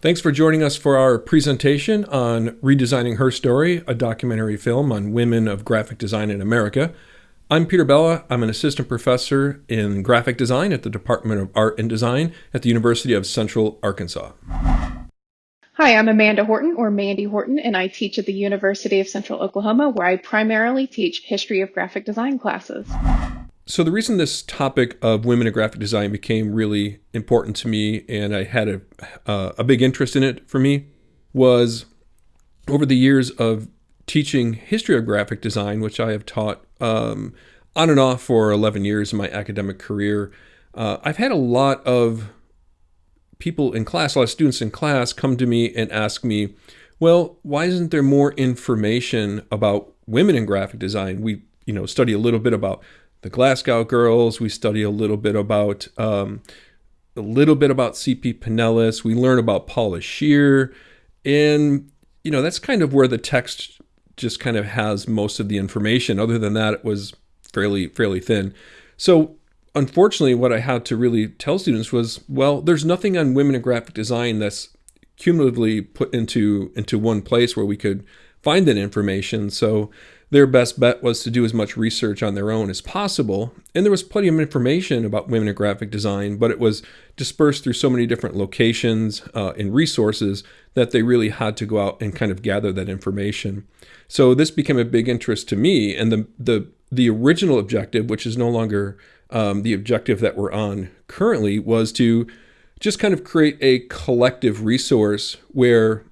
Thanks for joining us for our presentation on Redesigning Her Story, a documentary film on women of graphic design in America. I'm Peter Bella. I'm an assistant professor in graphic design at the Department of Art and Design at the University of Central Arkansas. Hi, I'm Amanda Horton, or Mandy Horton, and I teach at the University of Central Oklahoma, where I primarily teach history of graphic design classes. So the reason this topic of women in graphic design became really important to me, and I had a uh, a big interest in it for me, was over the years of teaching history of graphic design, which I have taught um, on and off for 11 years in my academic career. Uh, I've had a lot of people in class, a lot of students in class, come to me and ask me, "Well, why isn't there more information about women in graphic design?" We, you know, study a little bit about the Glasgow Girls. We study a little bit about um, a little bit about Cipe Pineles. We learn about Paula Scher, and you know that's kind of where the text just kind of has most of the information. Other than that, it was fairly fairly thin. So unfortunately, what I had to really tell students was, well, there's nothing on women in graphic design that's cumulatively put into into one place where we could find that information. So their best bet was to do as much research on their own as possible. And there was plenty of information about women in graphic design, but it was dispersed through so many different locations uh, and resources that they really had to go out and kind of gather that information. So this became a big interest to me. And the, the, the original objective, which is no longer um, the objective that we're on currently, was to just kind of create a collective resource where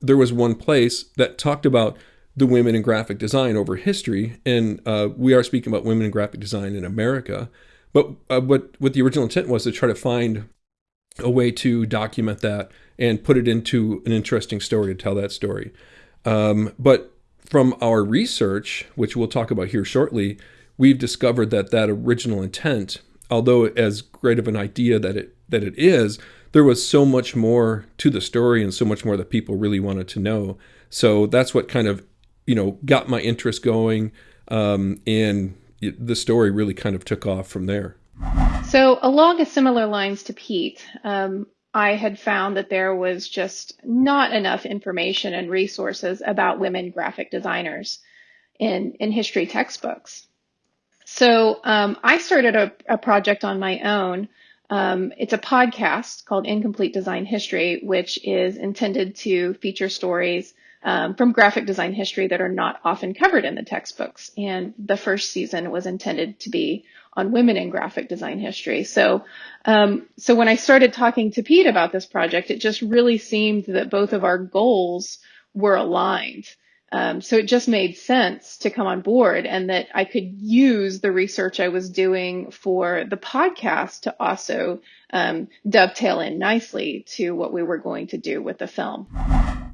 there was one place that talked about the women in graphic design over history. And uh, we are speaking about women in graphic design in America. But uh, what, what the original intent was to try to find a way to document that and put it into an interesting story to tell that story. Um, but from our research, which we'll talk about here shortly, we've discovered that that original intent, although as great of an idea that it that it is, there was so much more to the story and so much more that people really wanted to know. So that's what kind of you know, got my interest going. Um, and the story really kind of took off from there. So, along a similar lines to Pete, um, I had found that there was just not enough information and resources about women graphic designers in, in history textbooks. So um, I started a, a, project on my own. Um, it's a podcast called Incomplete Design History, which is intended to feature stories um, from graphic design history that are not often covered in the textbooks. And the first season was intended to be on women in graphic design history. So, um, so when I started talking to Pete about this project, it just really seemed that both of our goals were aligned. Um, so it just made sense to come on board and that I could use the research I was doing for the podcast to also um, dovetail in nicely to what we were going to do with the film.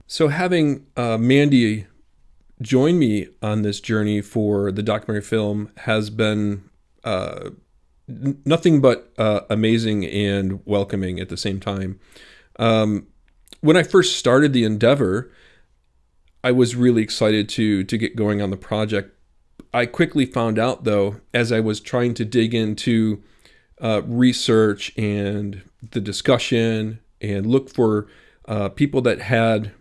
So having uh, Mandy join me on this journey for the documentary film has been uh, nothing but uh, amazing and welcoming at the same time. Um, when I first started the endeavor, I was really excited to to get going on the project. I quickly found out, though, as I was trying to dig into uh, research and the discussion and look for uh, people that had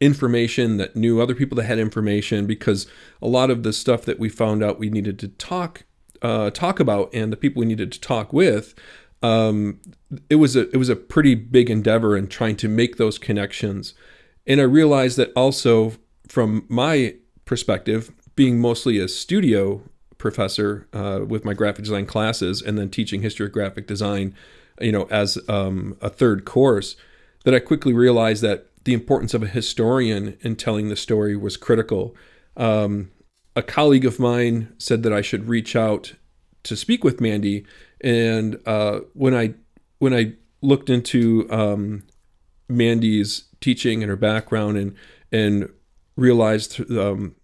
information that knew other people that had information because a lot of the stuff that we found out we needed to talk uh, talk about and the people we needed to talk with um, it was a it was a pretty big endeavor in trying to make those connections. And I realized that also from my perspective being mostly a studio professor uh, with my graphic design classes and then teaching history of graphic design you know as um, a third course that I quickly realized that the importance of a historian in telling the story was critical. Um, a colleague of mine said that I should reach out to speak with Mandy, and uh, when I when I looked into um, Mandy's teaching and her background and and realized um,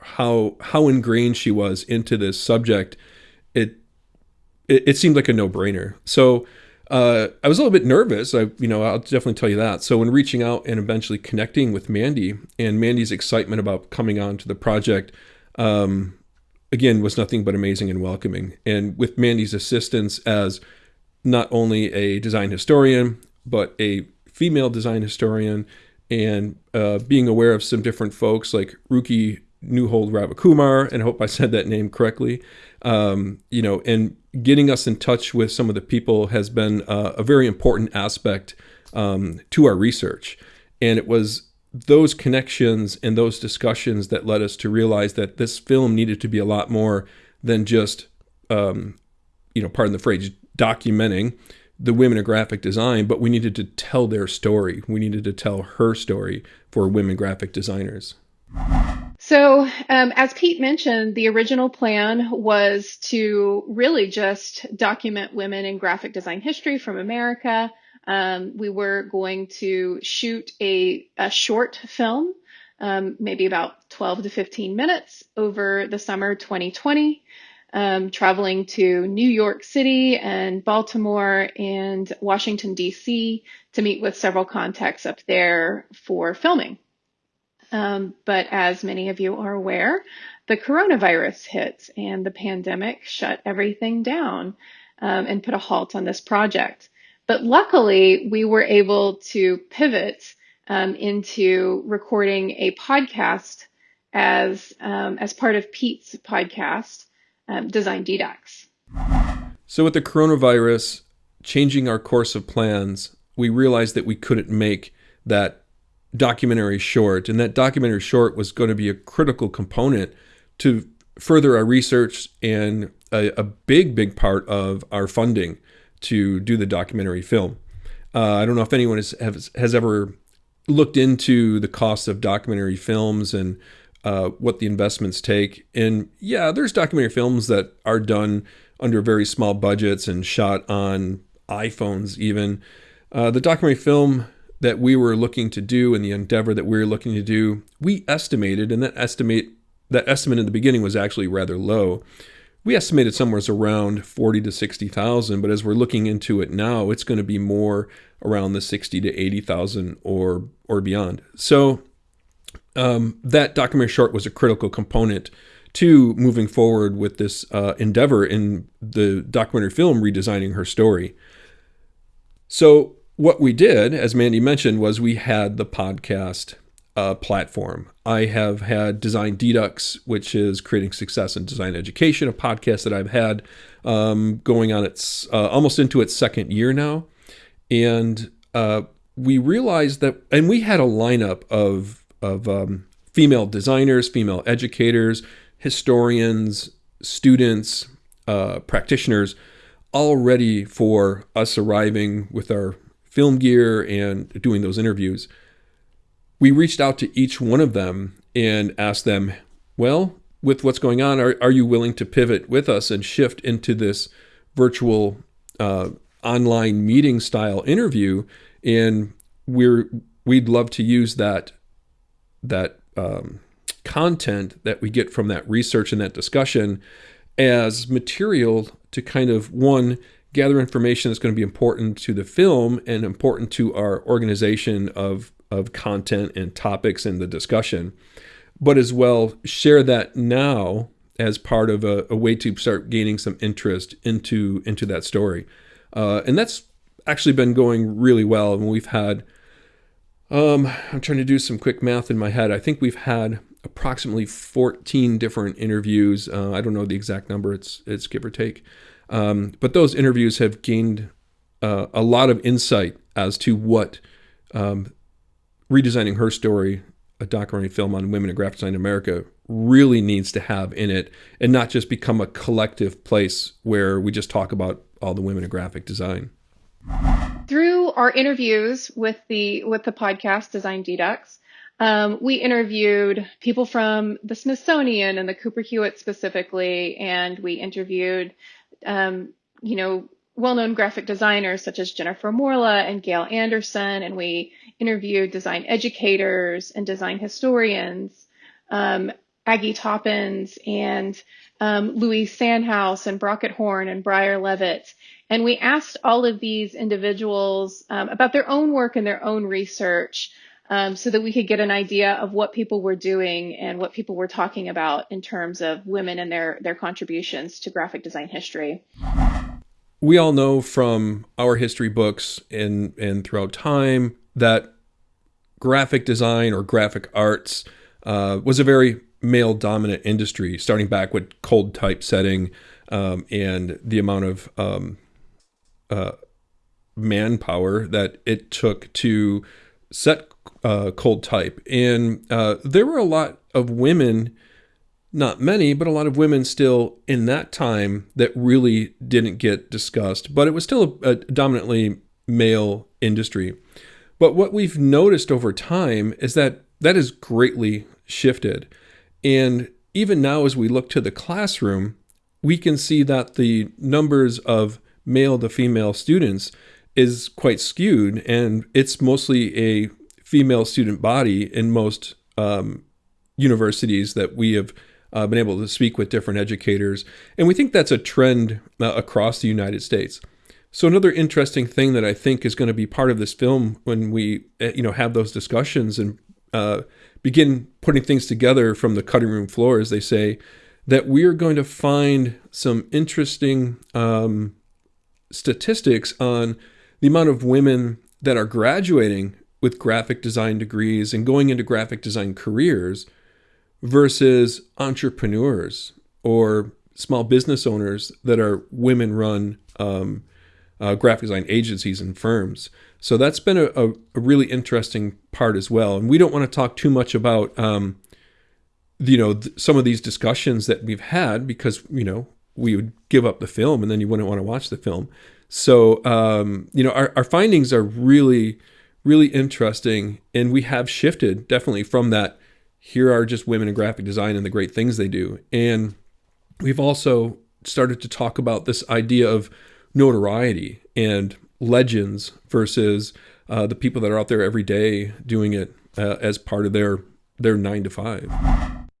how how ingrained she was into this subject, it it, it seemed like a no brainer. So uh, I was a little bit nervous. I, you know, I'll definitely tell you that. So when reaching out and eventually connecting with Mandy and Mandy's excitement about coming on to the project, um, again, was nothing but amazing and welcoming. And with Mandy's assistance as not only a design historian, but a female design historian and uh, being aware of some different folks like Ruki Neuhold Ravikumar, and I hope I said that name correctly. Um, you know, and getting us in touch with some of the people has been uh, a very important aspect um, to our research. And it was those connections and those discussions that led us to realize that this film needed to be a lot more than just, um, you know, pardon the phrase, documenting the women in graphic design, but we needed to tell their story. We needed to tell her story for women graphic designers. So, um, as Pete mentioned, the original plan was to really just document women in graphic design history from America. Um, we were going to shoot a, a short film, um, maybe about 12 to 15 minutes over the summer 2020 um, traveling to New York City and Baltimore and Washington, D.C. to meet with several contacts up there for filming. Um, but as many of you are aware, the coronavirus hit and the pandemic shut everything down um, and put a halt on this project. But luckily, we were able to pivot um, into recording a podcast as um, as part of Pete's podcast um, design DDUX. So, with the coronavirus changing our course of plans, we realized that we couldn't make that documentary short, and that documentary short was going to be a critical component to further our research and a, a big, big part of our funding to do the documentary film. Uh, I don't know if anyone has, has, has ever looked into the cost of documentary films and uh, what the investments take. And yeah, there's documentary films that are done under very small budgets and shot on iPhones, even. Uh, the documentary film that we were looking to do and the endeavor that we were looking to do, we estimated, and that estimate that estimate in the beginning was actually rather low. We estimated somewhere around forty to sixty thousand, but as we're looking into it now, it's going to be more around the sixty to eighty thousand or or beyond. So um, that documentary short was a critical component to moving forward with this uh, endeavor in the documentary film redesigning her story. So, what we did, as Mandy mentioned, was we had the podcast uh, platform. I have had Design DDUX, which is creating success in design education, a podcast that I've had um, going on its uh, almost into its second year now, and uh, we realized that, and we had a lineup of of um, female designers, female educators, historians, students, uh, practitioners, all ready for us arriving with our film gear and doing those interviews. We reached out to each one of them and asked them, well, with what's going on, are, are you willing to pivot with us and shift into this virtual uh, online meeting style interview? And we're we'd love to use that that um, content that we get from that research and that discussion as material to kind of one gather information that's going to be important to the film and important to our organization of of content and topics in the discussion but as well share that now as part of a, a way to start gaining some interest into into that story uh, and that's actually been going really well and we've had um, I'm trying to do some quick math in my head. I think we've had approximately 14 different interviews. Uh, I don't know the exact number. It's it's give or take. Um, but those interviews have gained uh, a lot of insight as to what um, redesigning her story, a documentary film on women in graphic design in America, really needs to have in it, and not just become a collective place where we just talk about all the women in graphic design. Through our interviews with the with the podcast Design DDUX, um, we interviewed people from the Smithsonian and the Cooper Hewitt specifically, and we interviewed, um, you know, well-known graphic designers such as Jennifer Morla and Gail Anderson, and we interviewed design educators and design historians, um, Aggie Toppins and um, Louise Sandhaus and Brockett Horne and Briar Levit. And we asked all of these individuals um, about their own work and their own research um, so that we could get an idea of what people were doing and what people were talking about in terms of women and their, their contributions to graphic design history. We all know from our history books and, and throughout time that graphic design or graphic arts uh, was a very male dominant industry, starting back with cold typesetting um, and the amount of um, uh, manpower that it took to set uh, cold type. And uh, there were a lot of women, not many, but a lot of women still in that time that really didn't get discussed. But it was still a, a dominantly male industry. But what we've noticed over time is that that has greatly shifted. And even now, as we look to the classroom, we can see that the numbers of male to female students is quite skewed, and it's mostly a female student body in most um, universities that we have uh, been able to speak with different educators. And we think that's a trend uh, across the United States. So another interesting thing that I think is going to be part of this film when we, uh, you know, have those discussions and uh, begin putting things together from the cutting room floor, as they say, that we are going to find some interesting um, statistics on the amount of women that are graduating with graphic design degrees and going into graphic design careers versus entrepreneurs or small business owners that are women run um, uh, graphic design agencies and firms. So that's been a, a, a, really interesting part as well. And we don't want to talk too much about, um, you know, some of these discussions that we've had because, you know, we would give up the film and then you wouldn't want to watch the film. So, um, you know, our, our findings are really, really interesting. And we have shifted definitely from that. Here are just women in graphic design and the great things they do. And we've also started to talk about this idea of notoriety and legends versus uh, the people that are out there every day doing it uh, as part of their their nine to five.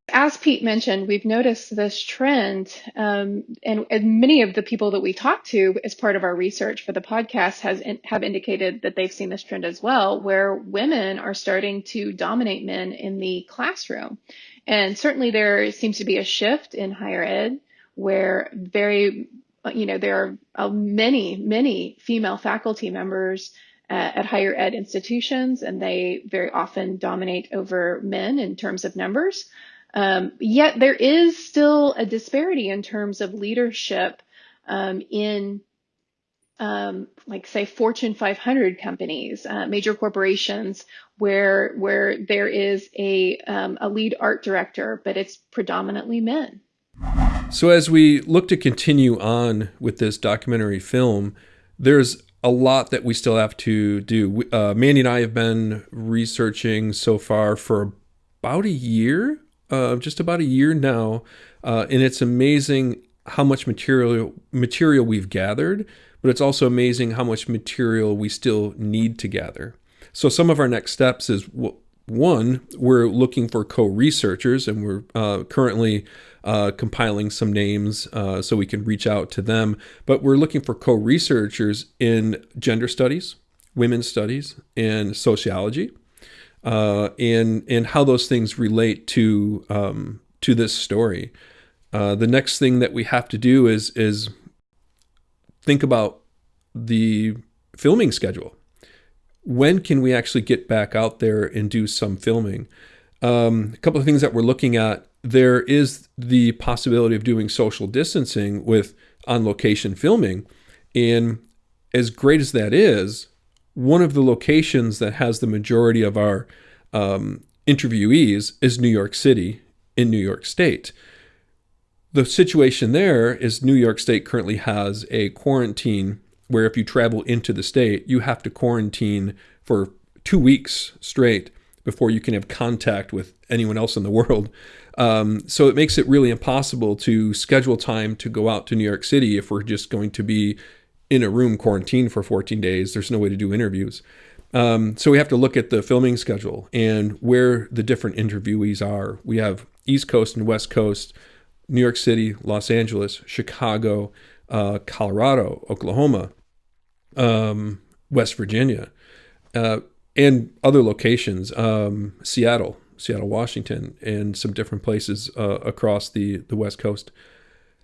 As Pete mentioned, we've noticed this trend, um, and, and, many of the people that we talked to as part of our research for the podcast has in, have indicated that they've seen this trend as well, where women are starting to dominate men in the classroom, and certainly there seems to be a shift in higher ed where very you know, there are uh, many, many female faculty members uh, at higher ed institutions, and they very often dominate over men in terms of numbers. Um, yet there is still a disparity in terms of leadership um, in, um, like say, Fortune 500 companies, uh, major corporations, where where there is a um, a lead art director, but it's predominantly men. So, as we look to continue on with this documentary film, there's a lot that we still have to do. Uh, Mandy and I have been researching so far for about a year, uh, just about a year now, uh, and it's amazing how much material material we've gathered, but it's also amazing how much material we still need to gather. So, some of our next steps is one, we're looking for co-researchers, and we're uh, currently uh, compiling some names uh, so we can reach out to them. But we're looking for co researchers in gender studies, women's studies, and sociology, uh, and, and how those things relate to, um, to this story. Uh, the next thing that we have to do is, is think about the filming schedule. When can we actually get back out there and do some filming? Um, a couple of things that we're looking at there is the possibility of doing social distancing with on location filming. And as great as that is, one of the locations that has the majority of our um, interviewees is New York City in New York State. The situation there is New York State currently has a quarantine where if you travel into the state, you have to quarantine for two weeks straight before you can have contact with anyone else in the world. Um, so it makes it really impossible to schedule time to go out to New York City if we're just going to be in a room quarantined for 14 days. There's no way to do interviews. Um, so we have to look at the filming schedule and where the different interviewees are. We have East Coast and West Coast, New York City, Los Angeles, Chicago, uh, Colorado, Oklahoma, um, West Virginia. Uh, and other locations, um, Seattle, Seattle, Washington, and some different places uh, across the, the West Coast.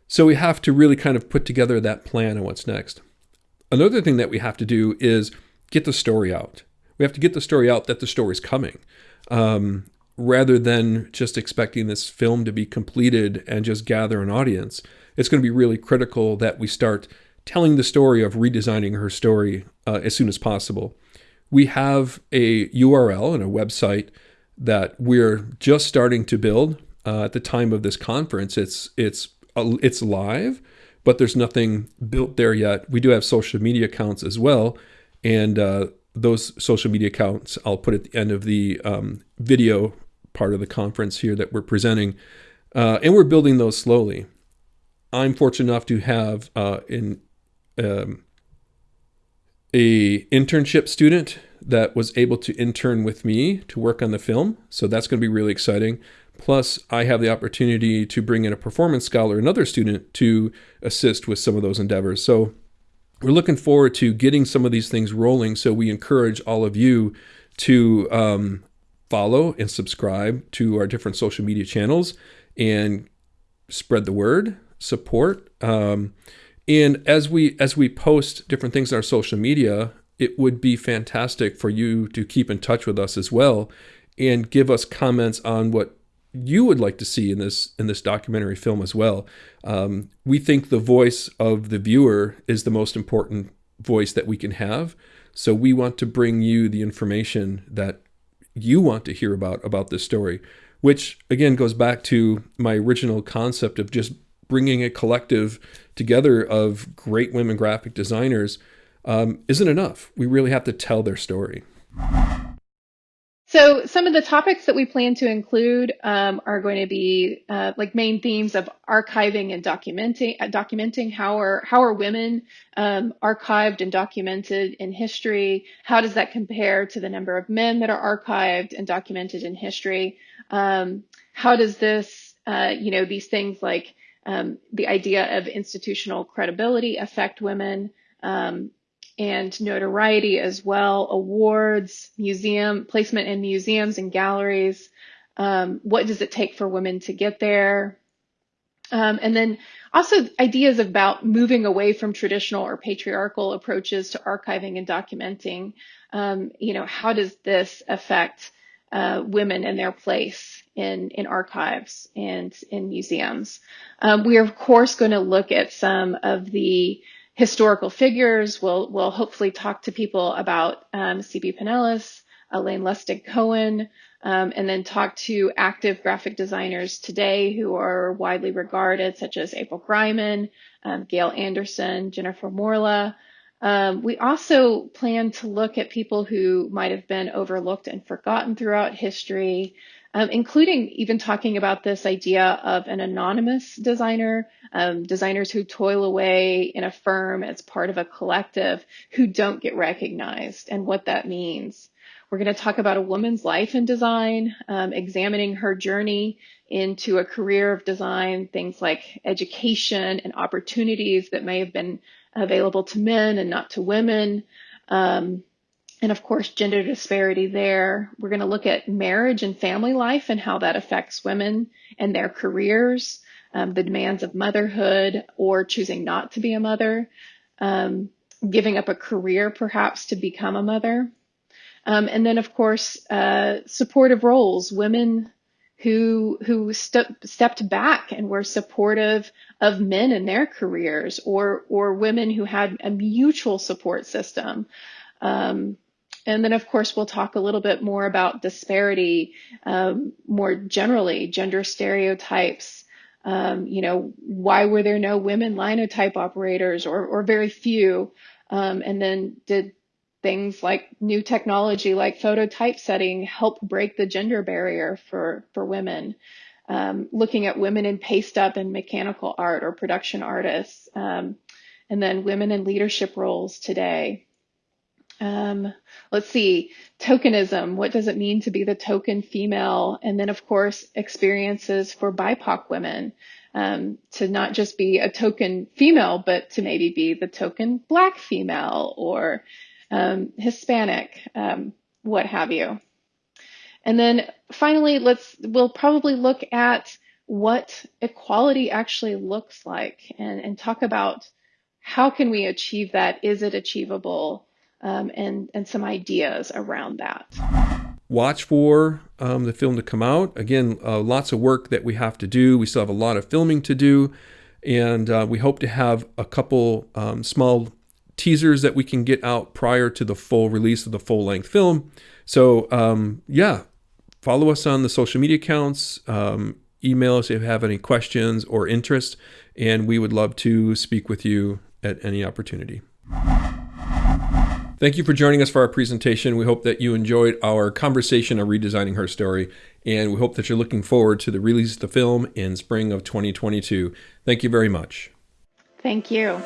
So we have to really kind of put together that plan and what's next. Another thing that we have to do is get the story out. We have to get the story out that the story's coming. Um, rather than just expecting this film to be completed and just gather an audience, it's going to be really critical that we start telling the story of redesigning her story uh, as soon as possible. We have a URL and a website that we're just starting to build. Uh, at the time of this conference, it's it's uh, it's live, but there's nothing built there yet. We do have social media accounts as well, and uh, those social media accounts I'll put at the end of the um, video part of the conference here that we're presenting, uh, and we're building those slowly. I'm fortunate enough to have uh, in um, a internship student that was able to intern with me to work on the film. So that's going to be really exciting. Plus, I have the opportunity to bring in a performance scholar, another student, to assist with some of those endeavors. So we're looking forward to getting some of these things rolling. So we encourage all of you to um, follow and subscribe to our different social media channels and spread the word, support. Um, and as we as we post different things on our social media, it would be fantastic for you to keep in touch with us as well and give us comments on what you would like to see in this in this documentary film as well. Um, we think the voice of the viewer is the most important voice that we can have. So we want to bring you the information that you want to hear about about this story, which again goes back to my original concept of just bringing a collective together of great women graphic designers um, isn't enough. We really have to tell their story. So some of the topics that we plan to include um, are going to be uh, like main themes of archiving and documenting. Uh, documenting how are how are women um, archived and documented in history? How does that compare to the number of men that are archived and documented in history? Um, how does this, uh, you know, these things like um, the idea of institutional credibility affect women um, and notoriety as well, awards, museum placement in museums and galleries. Um, what does it take for women to get there? Um, and then also ideas about moving away from traditional or patriarchal approaches to archiving and documenting. Um, you know, how does this affect uh, women and their place in, in archives and in museums. Um, we are, of course, going to look at some of the historical figures. We'll, we'll hopefully talk to people about um, Cipe Pineles, Elaine Lustig Cohen, um, and then talk to active graphic designers today who are widely regarded, such as April Greiman, um, Gail Anderson, Jennifer Morla, um, we also plan to look at people who might have been overlooked and forgotten throughout history, um, including even talking about this idea of an anonymous designer, um, designers who toil away in a firm as part of a collective who don't get recognized and what that means. We're going to talk about a woman's life in design, um, examining her journey into a career of design, things like education and opportunities that may have been available to men and not to women. Um, and of course, gender disparity there. We're going to look at marriage and family life and how that affects women and their careers, um, the demands of motherhood or choosing not to be a mother, um, giving up a career perhaps to become a mother. Um, and then, of course, uh, supportive roles, women who who st- stepped back and were supportive of men in their careers, or or women who had a mutual support system. Um, and then, of course, we'll talk a little bit more about disparity, um, more generally, gender stereotypes. Um, you know, why were there no women linotype operators, or or very few? Um, and then did things like new technology like photo typesetting help break the gender barrier for, for women. Um, looking at women in paste up and mechanical art or production artists, um, and then women in leadership roles today. Um, let's see, tokenism. What does it mean to be the token female? And then, of course, experiences for BIPOC women. Um, to not just be a token female, but to maybe be the token black female or um, Hispanic, um, what have you. And then finally, let's we'll probably look at what equality actually looks like and, and talk about how can we achieve that? Is it achievable? Um, and and some ideas around that. Watch for um, the film to come out. Again, uh, lots of work that we have to do. We still have a lot of filming to do, and uh, we hope to have a couple um, small teasers that we can get out prior to the full release of the full length film. So um, yeah, follow us on the social media accounts. Um, email us if you have any questions or interest, and we would love to speak with you at any opportunity. Thank you for joining us for our presentation. We hope that you enjoyed our conversation on redesigning her story, and we hope that you're looking forward to the release of the film in spring of 2022. Thank you very much. Thank you.